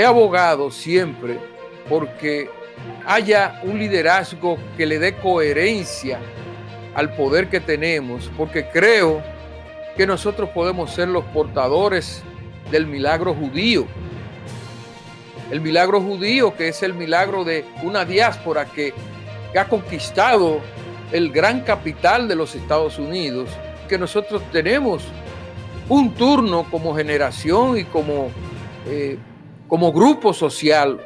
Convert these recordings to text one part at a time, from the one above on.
he abogado siempre porque haya un liderazgo que le dé coherencia al poder que tenemos, porque creo que nosotros podemos ser los portadores del milagro judío. El milagro judío, que es el milagro de una diáspora que, ha conquistado el gran capital de los Estados Unidos, que nosotros tenemos un turno como generación y como, eh, como grupo social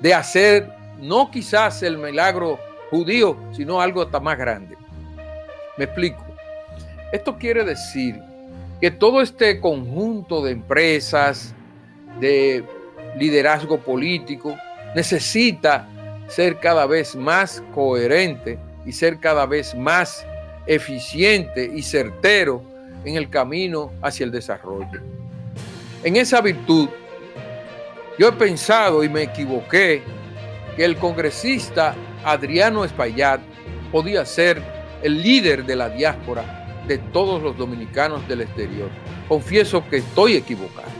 de hacer no quizás el milagro judío, sino algo hasta más grande. Me explico. Esto quiere decir que todo este conjunto de empresas, de liderazgo político, necesita ser cada vez más coherente y ser cada vez más eficiente y certero en el camino hacia el desarrollo. En esa virtud, yo he pensado y me equivoqué que el congresista Adriano Espaillat podía ser el líder de la diáspora de todos los dominicanos del exterior. Confieso que estoy equivocado,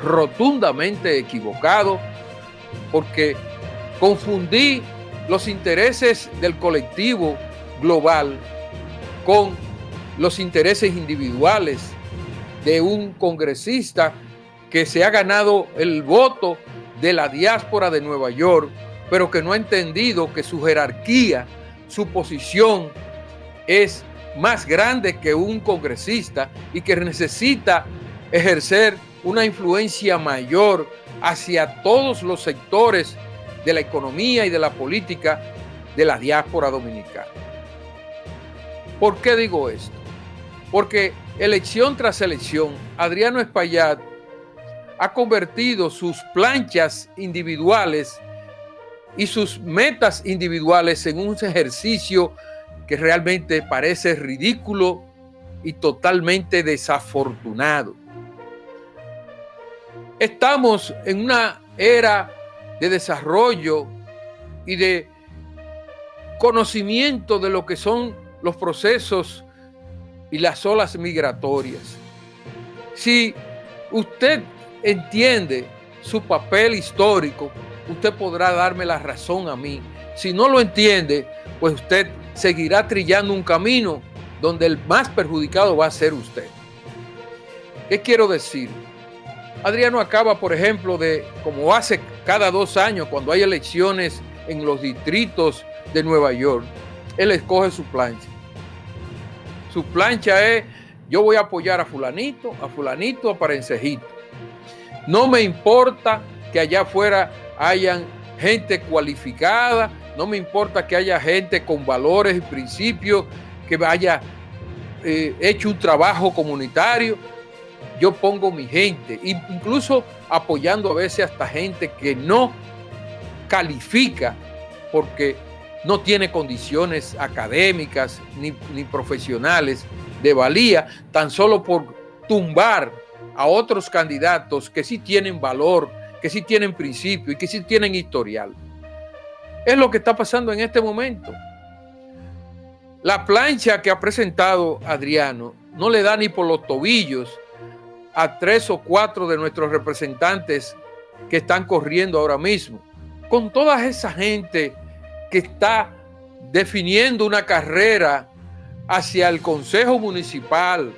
rotundamente equivocado, porque confundí los intereses del colectivo global con los intereses individuales de un congresista que se ha ganado el voto de la diáspora de Nueva York, pero que no ha entendido que su jerarquía, su posición es más grande que un congresista y que necesita ejercer una influencia mayor hacia todos los sectores de la economía y de la política de la diáspora dominicana. ¿Por qué digo esto? Porque elección tras elección, Adriano Espaillat ha convertido sus planchas individuales y sus metas individuales en un ejercicio que realmente parece ridículo y totalmente desafortunado. Estamos en una era de desarrollo y de conocimiento de lo que son los procesos y las olas migratorias. Si usted entiende su papel histórico, usted podrá darme la razón a mí. Si no lo entiende, pues usted seguirá trillando un camino donde el más perjudicado va a ser usted. ¿Qué quiero decir? Adriano acaba, por ejemplo, de, como hace cada dos años, cuando hay elecciones en los distritos de Nueva York, él escoge su plancha. Su plancha es, yo voy a apoyar a fulanito, a fulanito, a parencejito. No me importa que allá afuera hayan gente cualificada, no me importa que haya gente con valores y principios, que haya eh, hecho un trabajo comunitario. Yo pongo mi gente, incluso apoyando a veces hasta gente que no califica porque no tiene condiciones académicas ni, ni profesionales de valía, tan solo por tumbar a otros candidatos que sí tienen valor, que sí tienen principio y que sí tienen historial. Es lo que está pasando en este momento. La plancha que ha presentado Adriano no le da ni por los tobillos a tres o cuatro de nuestros representantes que están corriendo ahora mismo. Con toda esa gente que está definiendo una carrera hacia el Consejo Municipal,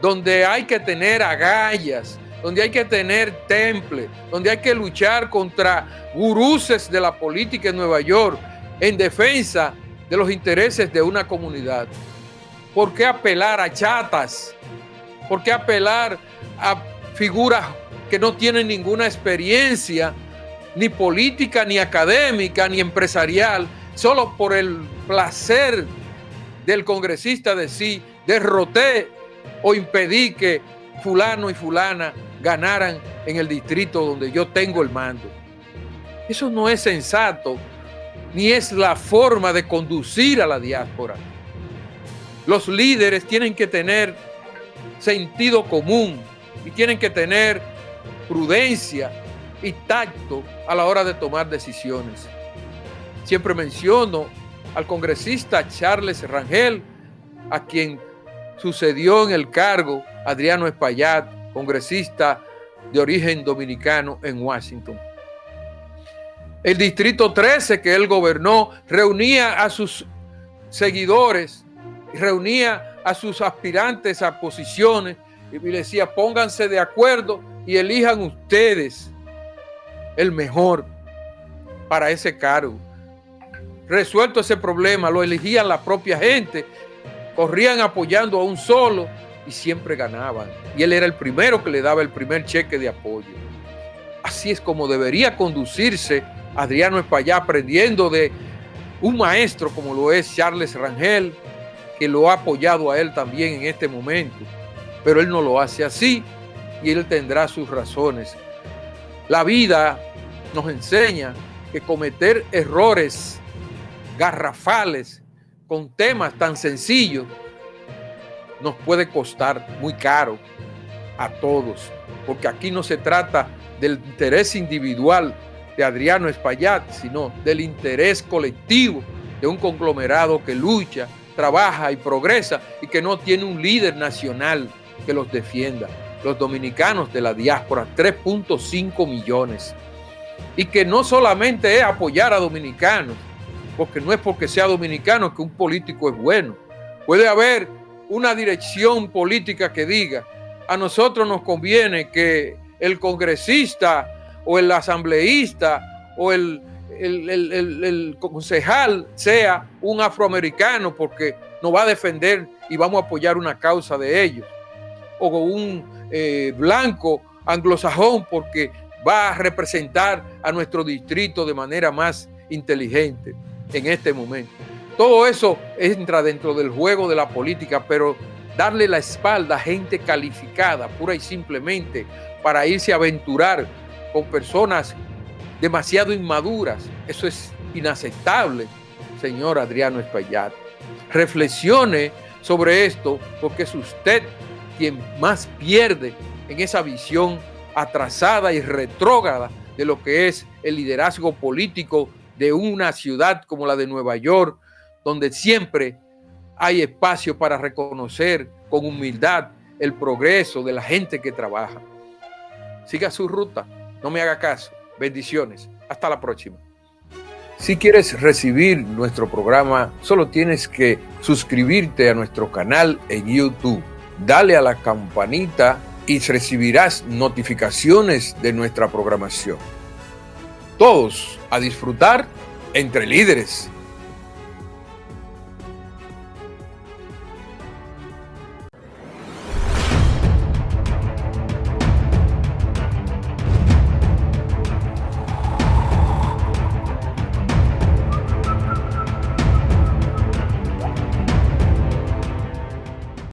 donde hay que tener agallas, donde hay que tener temple, donde hay que luchar contra guruses de la política en Nueva York en defensa de los intereses de una comunidad. ¿Por qué apelar a chatas? ¿Por qué apelar a figuras que no tienen ninguna experiencia, ni política, ni académica, ni empresarial, solo por el placer del congresista de sí, derroté o impedí que fulano y fulana ganaran en el distrito donde yo tengo el mando. Eso no es sensato, ni es la forma de conducir a la diáspora. Los líderes tienen que tener sentido común y tienen que tener prudencia y tacto a la hora de tomar decisiones. Siempre menciono al congresista Charles Rangel, a quien sucedió en el cargo Adriano Espaillat, congresista de origen dominicano en Washington. El distrito 13 que él gobernó reunía a sus seguidores, reunía a sus aspirantes a posiciones y le decía, pónganse de acuerdo y elijan ustedes el mejor para ese cargo. Resuelto ese problema, lo elegían la propia gente, corrían apoyando a un solo y siempre ganaban. Y él era el primero que le daba el primer cheque de apoyo. Así es como debería conducirse Adriano Espaillá, aprendiendo de un maestro como lo es Charles Rangel, que lo ha apoyado a él también en este momento. Pero él no lo hace así y él tendrá sus razones. La vida nos enseña que cometer errores garrafales con temas tan sencillos nos puede costar muy caro a todos, porque aquí no se trata del interés individual de Adriano Espaillat, sino del interés colectivo de un conglomerado que lucha, trabaja y progresa y que no tiene un líder nacional que los defienda. Los dominicanos de la diáspora, 3.5 millones. Y que no solamente es apoyar a dominicanos, porque no es porque sea dominicano que un político es bueno. Puede haber una dirección política que diga, a nosotros nos conviene que el congresista o el asambleísta o el, concejal sea un afroamericano porque nos va a defender y vamos a apoyar una causa de ellos. O un eh, blanco anglosajón porque va a representar a nuestro distrito de manera más inteligente en este momento. Todo eso entra dentro del juego de la política, pero darle la espalda a gente calificada, pura y simplemente, para irse a aventurar con personas demasiado inmaduras, eso es inaceptable, señor Adriano Espaillat. Reflexione sobre esto, porque es usted quien más pierde en esa visión atrasada y retrógrada de lo que es el liderazgo político de una ciudad como la de Nueva York, donde siempre hay espacio para reconocer con humildad el progreso de la gente que trabaja. Siga su ruta, no me haga caso. Bendiciones. Hasta la próxima. Si quieres recibir nuestro programa, solo tienes que suscribirte a nuestro canal en YouTube. Dale a la campanita y recibirás notificaciones de nuestra programación. Todos a disfrutar entre líderes.